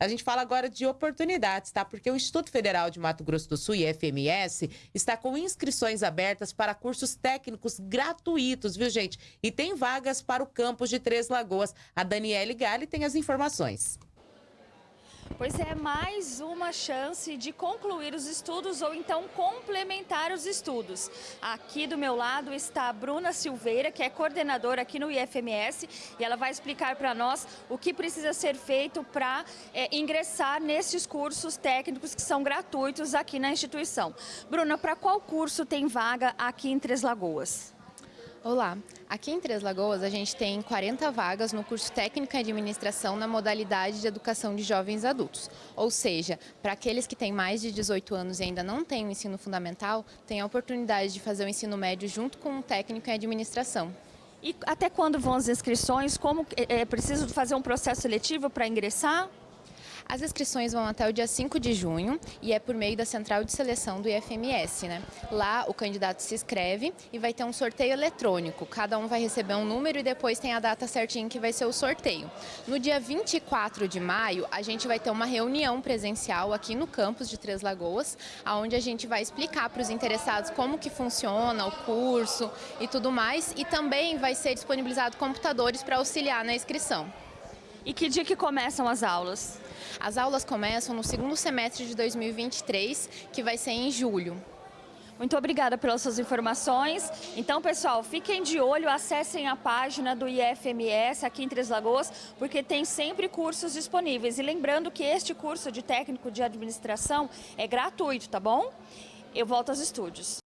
A gente fala agora de oportunidades, tá? Porque o Instituto Federal de Mato Grosso do Sul, IFMS, está com inscrições abertas para cursos técnicos gratuitos, viu, gente? E tem vagas para o campus de Três Lagoas. A Daniele Gali tem as informações. Pois é, mais uma chance de concluir os estudos ou então complementar os estudos. Aqui do meu lado está a Bruna Silveira, que é coordenadora aqui no IFMS, e ela vai explicar para nós o que precisa ser feito para é, ingressar nesses cursos técnicos que são gratuitos aqui na instituição. Bruna, para qual curso tem vaga aqui em Três Lagoas? Olá, aqui em Três Lagoas a gente tem 40 vagas no curso Técnico em Administração na modalidade de Educação de Jovens Adultos. Ou seja, para aqueles que têm mais de 18 anos e ainda não têm o ensino fundamental, tem a oportunidade de fazer o ensino médio junto com o Técnico em Administração. E até quando vão as inscrições? Como é, é preciso fazer um processo seletivo para ingressar? As inscrições vão até o dia 5 de junho e é por meio da central de seleção do IFMS. Né? Lá o candidato se inscreve e vai ter um sorteio eletrônico. Cada um vai receber um número e depois tem a data certinha que vai ser o sorteio. No dia 24 de maio, a gente vai ter uma reunião presencial aqui no campus de Três Lagoas, onde a gente vai explicar para os interessados como que funciona o curso e tudo mais. E também vai ser disponibilizado computadores para auxiliar na inscrição. E que dia que começam as aulas? As aulas começam no segundo semestre de 2023, que vai ser em julho. Muito obrigada pelas suas informações. Então, pessoal, fiquem de olho, acessem a página do IFMS aqui em Três Lagoas, porque tem sempre cursos disponíveis. E lembrando que este curso de técnico de administração é gratuito, tá bom? Eu volto aos estúdios.